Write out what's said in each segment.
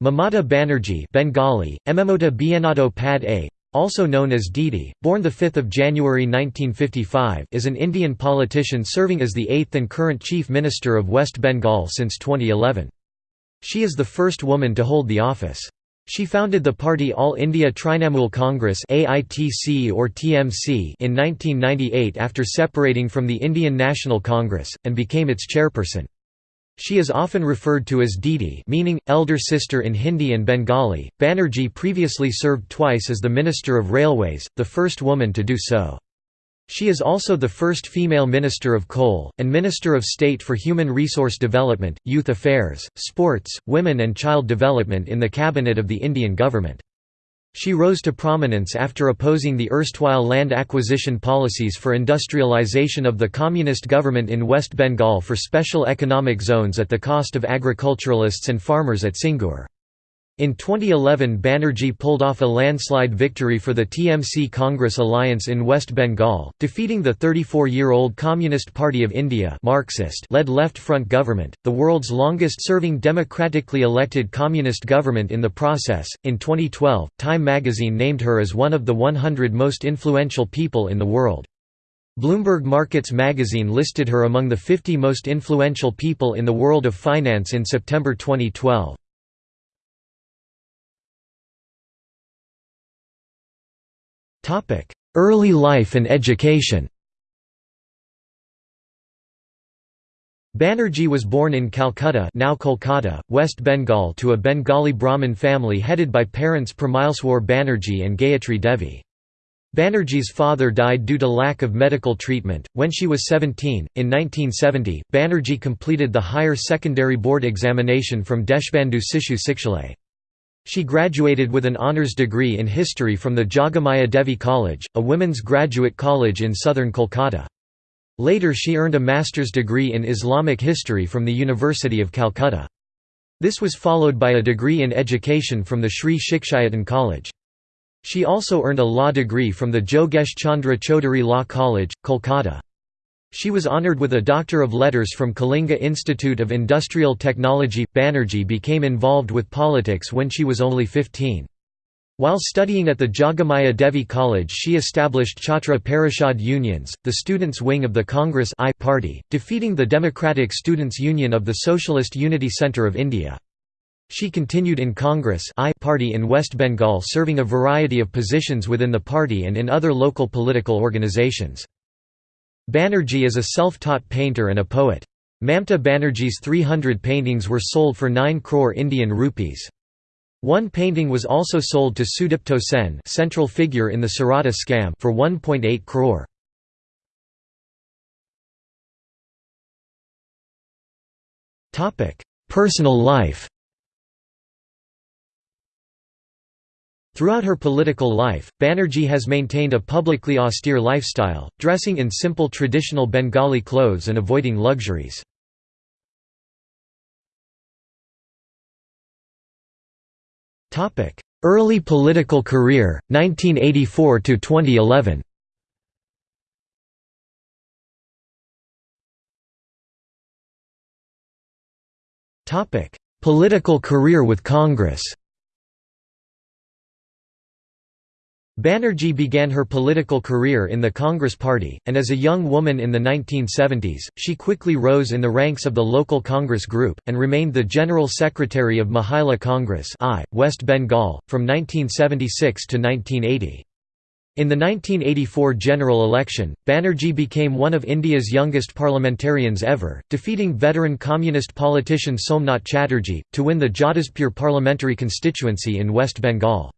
Mamata Banerjee Bengali, Ememota Bienado Pad A, also known as Didi, born 5 January 1955 is an Indian politician serving as the eighth and current Chief Minister of West Bengal since 2011. She is the first woman to hold the office. She founded the party All India Trinamool Congress AITC or TMC in 1998 after separating from the Indian National Congress, and became its chairperson. She is often referred to as Didi meaning, elder sister in Hindi and Bengali. Banerjee previously served twice as the Minister of Railways, the first woman to do so. She is also the first female Minister of Coal, and Minister of State for Human Resource Development, Youth Affairs, Sports, Women and Child Development in the Cabinet of the Indian Government. She rose to prominence after opposing the erstwhile land acquisition policies for industrialization of the communist government in West Bengal for special economic zones at the cost of agriculturalists and farmers at Singur. In 2011 Banerjee pulled off a landslide victory for the TMC Congress alliance in West Bengal, defeating the 34-year-old Communist Party of India Marxist-led Left Front government, the world's longest-serving democratically elected communist government in the process. In 2012, Time magazine named her as one of the 100 most influential people in the world. Bloomberg Markets magazine listed her among the 50 most influential people in the world of finance in September 2012. Early life and education Banerjee was born in Calcutta now Kolkata, West Bengal to a Bengali Brahmin family headed by parents Pramileswar Banerjee and Gayatri Devi. Banerjee's father died due to lack of medical treatment. When she was 17, in 1970, Banerjee completed the higher secondary board examination from Deshbandhu Sishu Sikshalay. She graduated with an honours degree in history from the Jogamaya Devi College, a women's graduate college in southern Kolkata. Later she earned a master's degree in Islamic history from the University of Calcutta. This was followed by a degree in education from the Sri Shikshayatan College. She also earned a law degree from the Jogesh Chandra Chaudhary Law College, Kolkata. She was honored with a Doctor of Letters from Kalinga Institute of Industrial Technology. Banerjee became involved with politics when she was only 15. While studying at the Jogamaya Devi College she established Chhatra Parishad Unions, the students' wing of the Congress I party, defeating the Democratic Students' Union of the Socialist Unity Centre of India. She continued in Congress I party in West Bengal serving a variety of positions within the party and in other local political organizations. Banerjee is a self-taught painter and a poet. Mamata Banerjee's 300 paintings were sold for 9 crore Indian rupees. One painting was also sold to Sudipto Sen central figure in the Sarada scam for 1.8 crore. Personal life Throughout her political life, Banerjee has maintained a publicly austere lifestyle, dressing in simple traditional Bengali clothes and avoiding luxuries. Early political career, 1984 to 2011. Political career with Congress Banerjee began her political career in the Congress Party, and as a young woman in the 1970s, she quickly rose in the ranks of the local Congress group, and remained the General Secretary of Mahila Congress I, West Bengal, from 1976 to 1980. In the 1984 general election, Banerjee became one of India's youngest parliamentarians ever, defeating veteran communist politician Somnath Chatterjee, to win the Jadavpur parliamentary constituency in West Bengal.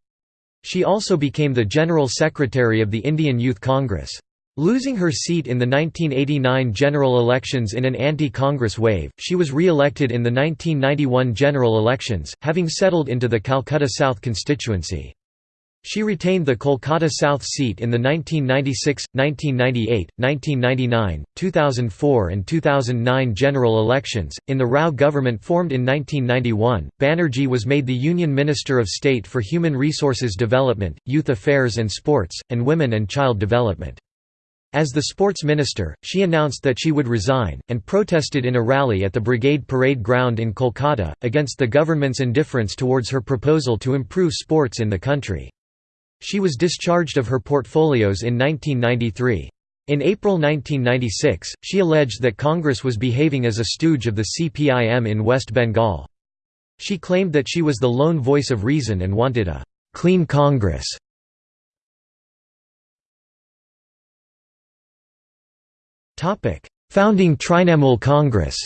She also became the General Secretary of the Indian Youth Congress. Losing her seat in the 1989 general elections in an anti-Congress wave, she was re-elected in the 1991 general elections, having settled into the Calcutta South constituency. She retained the Kolkata South seat in the 1996, 1998, 1999, 2004, and 2009 general elections. In the Rao government formed in 1991, Banerjee was made the Union Minister of State for Human Resources Development, Youth Affairs and Sports, and Women and Child Development. As the sports minister, she announced that she would resign, and protested in a rally at the Brigade Parade Ground in Kolkata, against the government's indifference towards her proposal to improve sports in the country. She was discharged of her portfolios in 1993. In April 1996, she alleged that Congress was behaving as a stooge of the CPIM in West Bengal. She claimed that she was the lone voice of reason and wanted a «clean Congress». Founding Trinamool Congress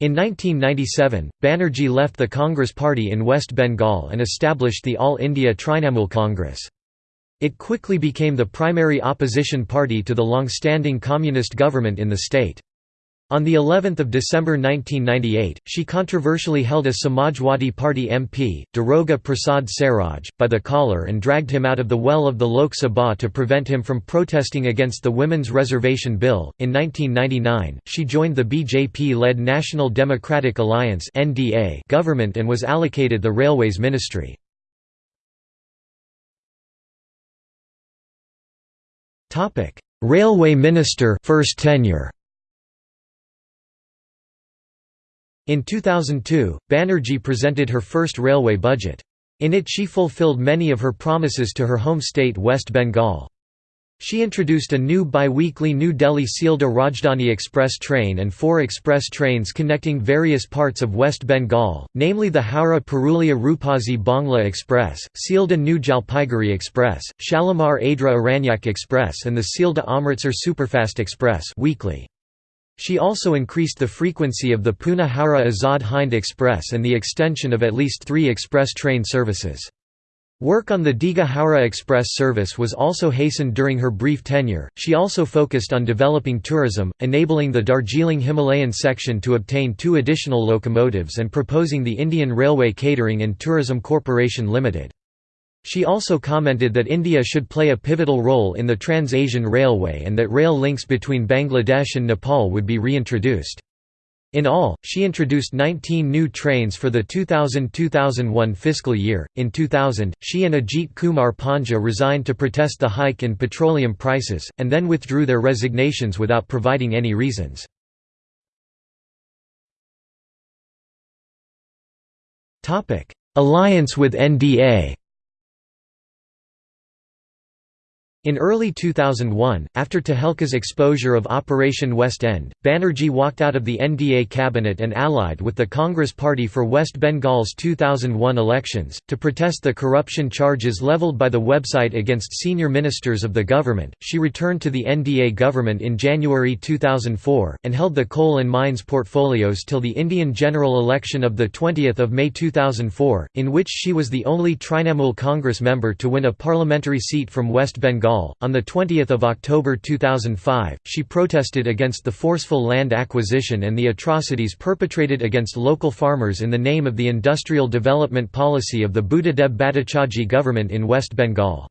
In 1997, Banerjee left the Congress Party in West Bengal and established the All India Trinamool Congress. It quickly became the primary opposition party to the long-standing communist government in the state. On the 11th of December 1998, she controversially held a Samajwadi Party MP, Daroga Prasad Saroj, by the collar and dragged him out of the well of the Lok Sabha to prevent him from protesting against the Women's Reservation Bill. In 1999, she joined the BJP-led National Democratic Alliance (NDA) government and was allocated the Railways Ministry. Topic: Railway Minister first tenure. In 2002, Banerjee presented her first railway budget. In it she fulfilled many of her promises to her home state West Bengal. She introduced a new bi-weekly New Delhi-Sealdah Rajdhani Express train and four express trains connecting various parts of West Bengal, namely the Howrah-Purulia Rupasi Bangla Express, Sealdah New Jalpaiguri Express, Shalimar Adra Aranyak Express and the Sealdah Amritsar Superfast Express weekly. She also increased the frequency of the Pune Azad Hind Express and the extension of at least three express train services. Work on the Howrah Express service was also hastened during her brief tenure. She also focused on developing tourism, enabling the Darjeeling Himalayan section to obtain two additional locomotives and proposing the Indian Railway Catering and Tourism Corporation Limited. She also commented that India should play a pivotal role in the Trans-Asian Railway and that rail links between Bangladesh and Nepal would be reintroduced. In all, she introduced 19 new trains for the 2000–2001 fiscal year. In 2000, she and Ajit Kumar Panja resigned to protest the hike in petroleum prices, and then withdrew their resignations without providing any reasons. Alliance with NDA In early 2001, after Tehelka's exposure of Operation West End, Banerjee walked out of the NDA cabinet and allied with the Congress Party for West Bengal's 2001 elections, to protest the corruption charges leveled by the website against senior ministers of the government. She returned to the NDA government in January 2004, and held the coal and mines portfolios till the Indian general election of 20 May 2004, in which she was the only Trinamool Congress member to win a parliamentary seat from West Bengal Bengal. On 20 October 2005, she protested against the forceful land acquisition and the atrocities perpetrated against local farmers in the name of the industrial development policy of the Buddhadeb Bhattacharjee government in West Bengal.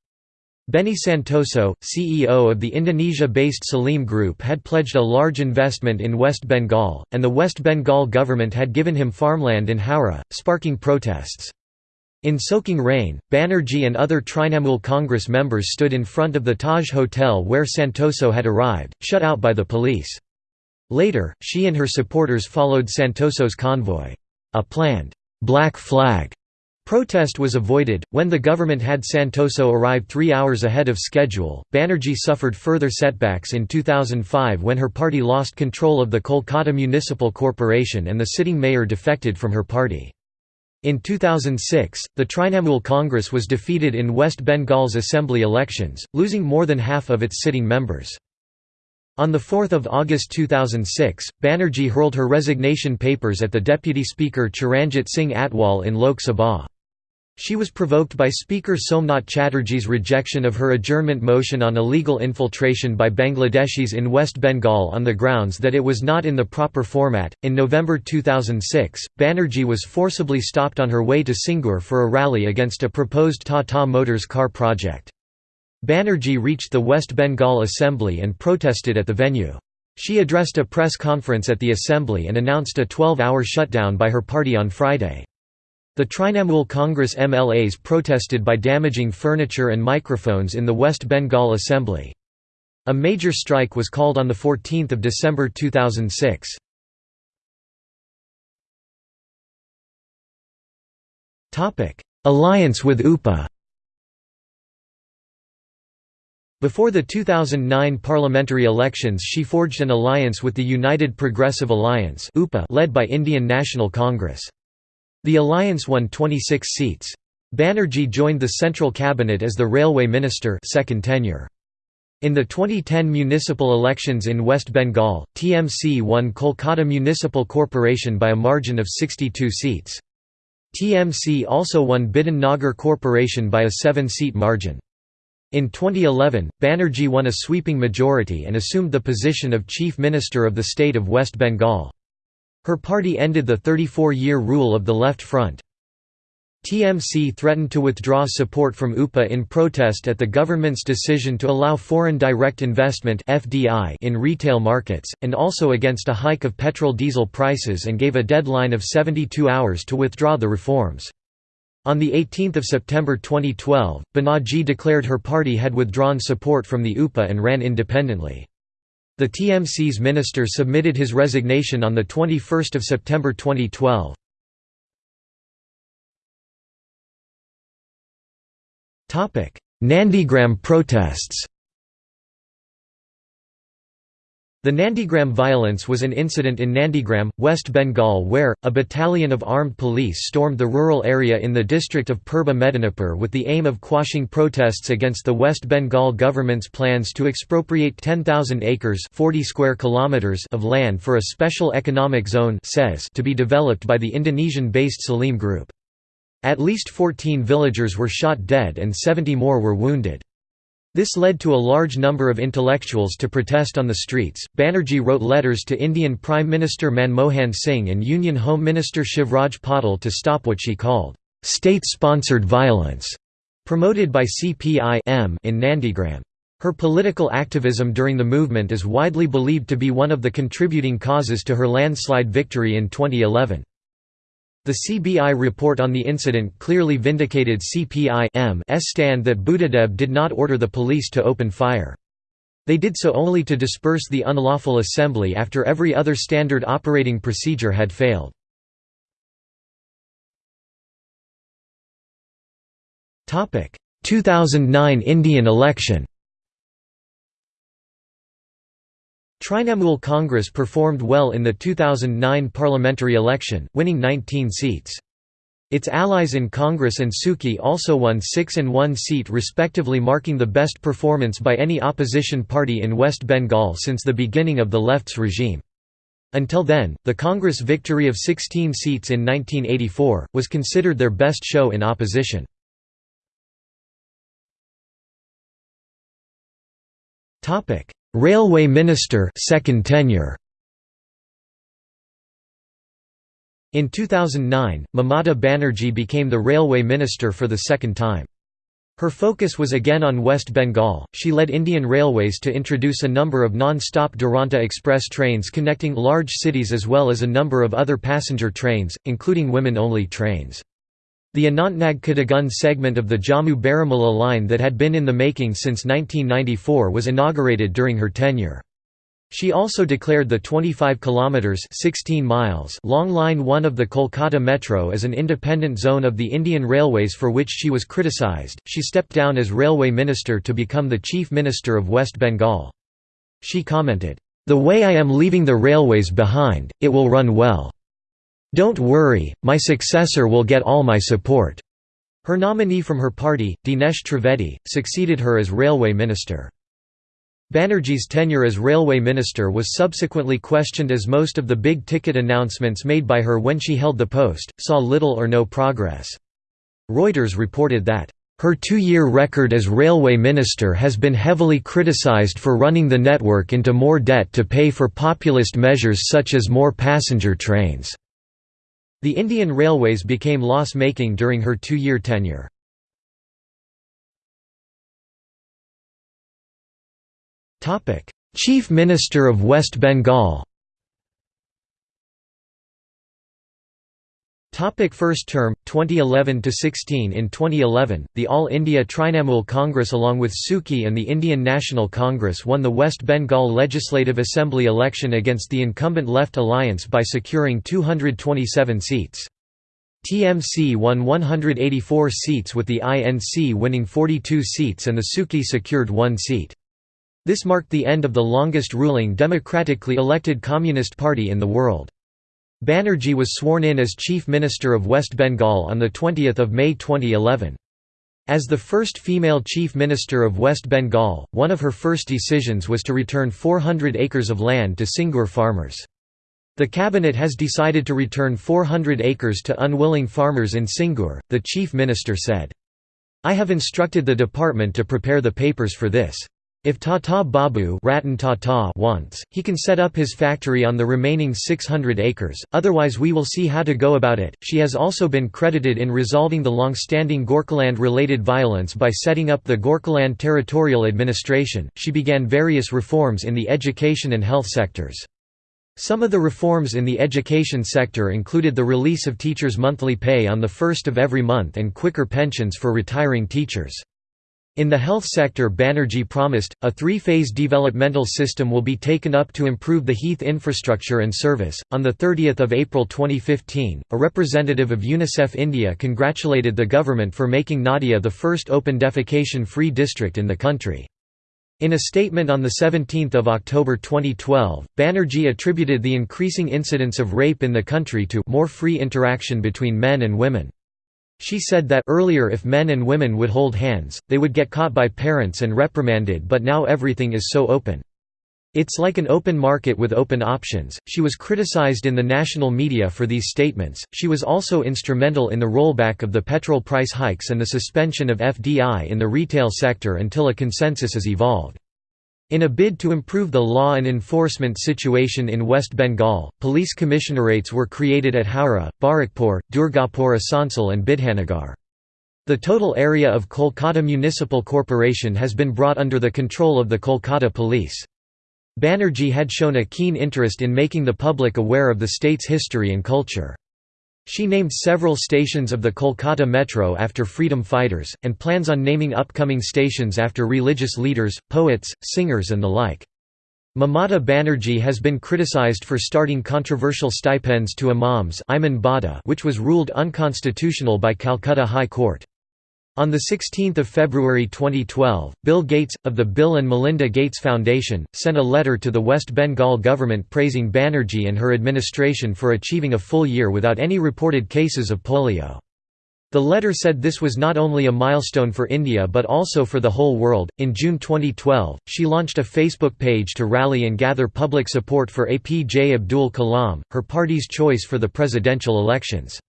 Benny Santoso, CEO of the Indonesia-based Salim Group had pledged a large investment in West Bengal, and the West Bengal government had given him farmland in Howrah, sparking protests. In soaking rain, Banerjee and other Trinamool Congress members stood in front of the Taj Hotel where Santoso had arrived, shut out by the police. Later, she and her supporters followed Santoso's convoy. A planned «black flag» protest was avoided. When the government had Santoso arrive three hours ahead of schedule, Banerjee suffered further setbacks in 2005 when her party lost control of the Kolkata Municipal Corporation and the sitting mayor defected from her party. In 2006, the Trinamool Congress was defeated in West Bengal's assembly elections, losing more than half of its sitting members. On 4 August 2006, Banerjee hurled her resignation papers at the Deputy Speaker Chiranjit Singh Atwal in Lok Sabha. She was provoked by Speaker Somnath Chatterjee's rejection of her adjournment motion on illegal infiltration by Bangladeshis in West Bengal on the grounds that it was not in the proper format. In November 2006, Banerjee was forcibly stopped on her way to Singur for a rally against a proposed Tata Motors car project. Banerjee reached the West Bengal Assembly and protested at the venue. She addressed a press conference at the Assembly and announced a 12 hour shutdown by her party on Friday. The Trinamool Congress MLAs protested by damaging furniture and microphones in the West Bengal Assembly. A major strike was called on 14 December 2006. Alliance with UPA Before the 2009 parliamentary elections she forged an alliance with the United Progressive Alliance led by Indian National Congress. The alliance won 26 seats. Banerjee joined the central cabinet as the railway minister second tenure. In the 2010 municipal elections in West Bengal, TMC won Kolkata Municipal Corporation by a margin of 62 seats. TMC also won Bidhan Nagar Corporation by a seven-seat margin. In 2011, Banerjee won a sweeping majority and assumed the position of Chief Minister of the state of West Bengal. Her party ended the 34-year rule of the Left Front. TMC threatened to withdraw support from UPA in protest at the government's decision to allow foreign direct investment in retail markets, and also against a hike of petrol-diesel prices and gave a deadline of 72 hours to withdraw the reforms. On 18 September 2012, Banerjee declared her party had withdrawn support from the UPA and ran independently. The TMC's minister submitted his resignation on 21 September 2012. Nandigram protests The Nandigram violence was an incident in Nandigram, West Bengal where, a battalion of armed police stormed the rural area in the district of Purba Medinipur with the aim of quashing protests against the West Bengal government's plans to expropriate 10,000 acres 40 square kilometers of land for a special economic zone to be developed by the Indonesian-based Salim Group. At least 14 villagers were shot dead and 70 more were wounded. This led to a large number of intellectuals to protest on the streets. Banerjee wrote letters to Indian Prime Minister Manmohan Singh and Union Home Minister Shivraj Patil to stop what she called state-sponsored violence promoted by CPI in Nandigram. Her political activism during the movement is widely believed to be one of the contributing causes to her landslide victory in 2011. The CBI report on the incident clearly vindicated CPI's stand that Buddhadeb did not order the police to open fire. They did so only to disperse the unlawful assembly after every other standard operating procedure had failed. Topic: 2009 Indian election Trinamool Congress performed well in the 2009 parliamentary election, winning 19 seats. Its allies in Congress and SUCI also won 6 and 1 seat respectively marking the best performance by any opposition party in West Bengal since the beginning of the left's regime. Until then, the Congress victory of 16 seats in 1984, was considered their best show in opposition. Railway Minister second tenure. In 2009, Mamata Banerjee became the Railway Minister for the second time. Her focus was again on West Bengal. She led Indian Railways to introduce a number of non-stop Duronto Express trains connecting large cities as well as a number of other passenger trains, including women-only trains. The Anantnag Qazigund segment of the Jammu Baramulla line that had been in the making since 1994 was inaugurated during her tenure. She also declared the 25 kilometers 16 miles long line 1 of the Kolkata Metro as an independent zone of the Indian Railways for which she was criticized. She stepped down as railway minister to become the chief minister of West Bengal. She commented, "The way I am leaving the railways behind, it will run well." Don't worry, my successor will get all my support." Her nominee from her party, Dinesh Trivedi, succeeded her as railway minister. Banerjee's tenure as railway minister was subsequently questioned as most of the big-ticket announcements made by her when she held the post, saw little or no progress. Reuters reported that, "...her two-year record as railway minister has been heavily criticized for running the network into more debt to pay for populist measures such as more passenger trains." The Indian Railways became loss-making during her two-year tenure. Chief Minister of West Bengal Topic first term 2011 to 16 In 2011 the All India Trinamool Congress along with SUCI and the Indian National Congress won the West Bengal Legislative Assembly election against the incumbent Left Alliance by securing 227 seats. TMC won 184 seats with the INC winning 42 seats and the SUCI secured 1 seat. This marked the end of the longest ruling democratically elected Communist Party in the world. Banerjee was sworn in as Chief Minister of West Bengal on 20 May 2011. As the first female Chief Minister of West Bengal, one of her first decisions was to return 400 acres of land to Singur farmers. The cabinet has decided to return 400 acres to unwilling farmers in Singur, the Chief Minister said. I have instructed the department to prepare the papers for this. If Tata Babu Tata wants, he can set up his factory on the remaining 600 acres, otherwise we will see how to go about it. She has also been credited in resolving the long-standing Gorkhaland-related violence by setting up the Gorkhaland Territorial Administration. She began various reforms in the education and health sectors. Some of the reforms in the education sector included the release of teachers' monthly pay on the first of every month and quicker pensions for retiring teachers. In the health sector Banerjee promised, a three-phase developmental system will be taken up to improve the heath infrastructure and service. On 30 April 2015, a representative of UNICEF India congratulated the government for making Nadia the first open defecation-free district in the country. In a statement on 17 October 2012, Banerjee attributed the increasing incidence of rape in the country to more free interaction between men and women. She said that earlier if men and women would hold hands, they would get caught by parents and reprimanded but now everything is so open. It's like an open market with open options. She was criticized in the national media for these statements. She was also instrumental in the rollback of the petrol price hikes and the suspension of FDI in the retail sector until a consensus is evolved. In a bid to improve the law and enforcement situation in West Bengal, police commissionerates were created at Howrah, Barrackpore, Durgapur Asansol and Bidhanagar. The total area of Kolkata Municipal Corporation has been brought under the control of the Kolkata Police. Banerjee had shown a keen interest in making the public aware of the state's history and culture. She named several stations of the Kolkata Metro after freedom fighters, and plans on naming upcoming stations after religious leaders, poets, singers and the like. Mamata Banerjee has been criticized for starting controversial stipends to imams which was ruled unconstitutional by Calcutta High Court. On 16 February 2012, Bill Gates, of the Bill and Melinda Gates Foundation, sent a letter to the West Bengal government praising Banerjee and her administration for achieving a full year without any reported cases of polio. The letter said this was not only a milestone for India but also for the whole world. In June 2012, she launched a Facebook page to rally and gather public support for APJ Abdul Kalam, her party's choice for the presidential elections.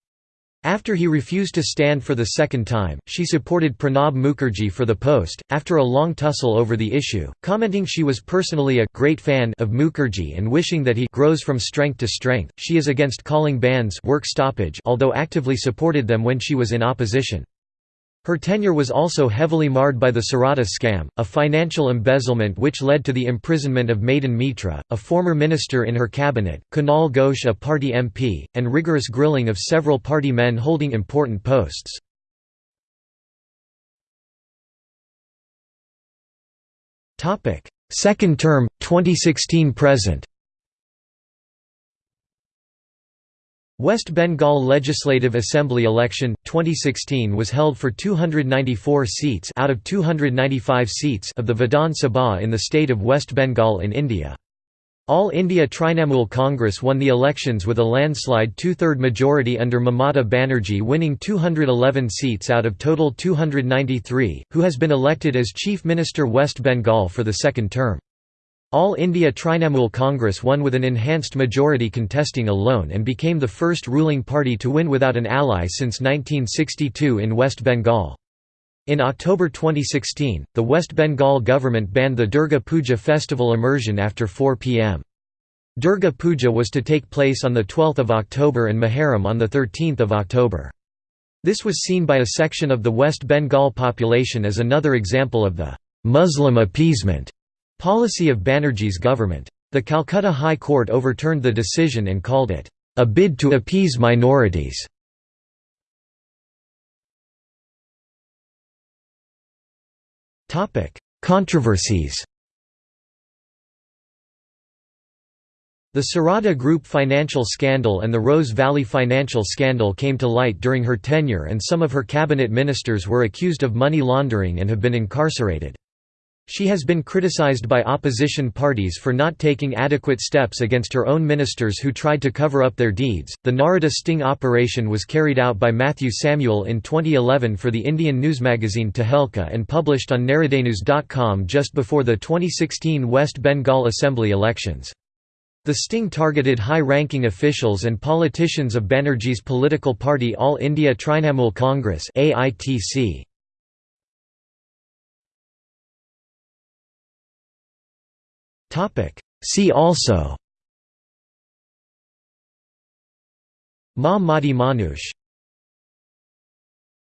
After he refused to stand for the second time, she supported Pranab Mukherjee for the post, after a long tussle over the issue, commenting she was personally a great fan of Mukherjee and wishing that he grows from strength to strength. She is against calling bandhs work stoppage although actively supported them when she was in opposition. Her tenure was also heavily marred by the Sarada scam, a financial embezzlement which led to the imprisonment of Madan Mitra, a former minister in her cabinet, Kunal Ghosh a party MP, and rigorous grilling of several party men holding important posts. Second term, 2016–present West Bengal Legislative Assembly election 2016 was held for 294 seats out of 295 seats of the Vidhan Sabha in the state of West Bengal in India. All India Trinamool Congress won the elections with a landslide two-third majority under Mamata Banerjee winning 211 seats out of total 293, who has been elected as Chief Minister West Bengal for the second term. All India Trinamool Congress won with an enhanced majority contesting alone and became the first ruling party to win without an ally since 1962 in West Bengal. In October 2016, the West Bengal government banned the Durga Puja festival immersion after 4 pm. Durga Puja was to take place on 12 October and Muharram on 13 October. This was seen by a section of the West Bengal population as another example of the «Muslim appeasement» Policy of Banerjee's government. The Calcutta High Court overturned the decision and called it, "...a bid to appease minorities". Controversies The Sarada Group financial scandal and the Rose Valley financial scandal came to light during her tenure and some of her cabinet ministers were accused of money laundering and have been incarcerated. She has been criticized by opposition parties for not taking adequate steps against her own ministers who tried to cover up their deeds. The Narada sting operation was carried out by Matthew Samuel in 2011 for the Indian news magazine Tehelka and published on Naradanews.com just before the 2016 West Bengal Assembly elections. The sting targeted high-ranking officials and politicians of Banerjee's political party All India Trinamool Congress AITC. See also. Ma Mati Manush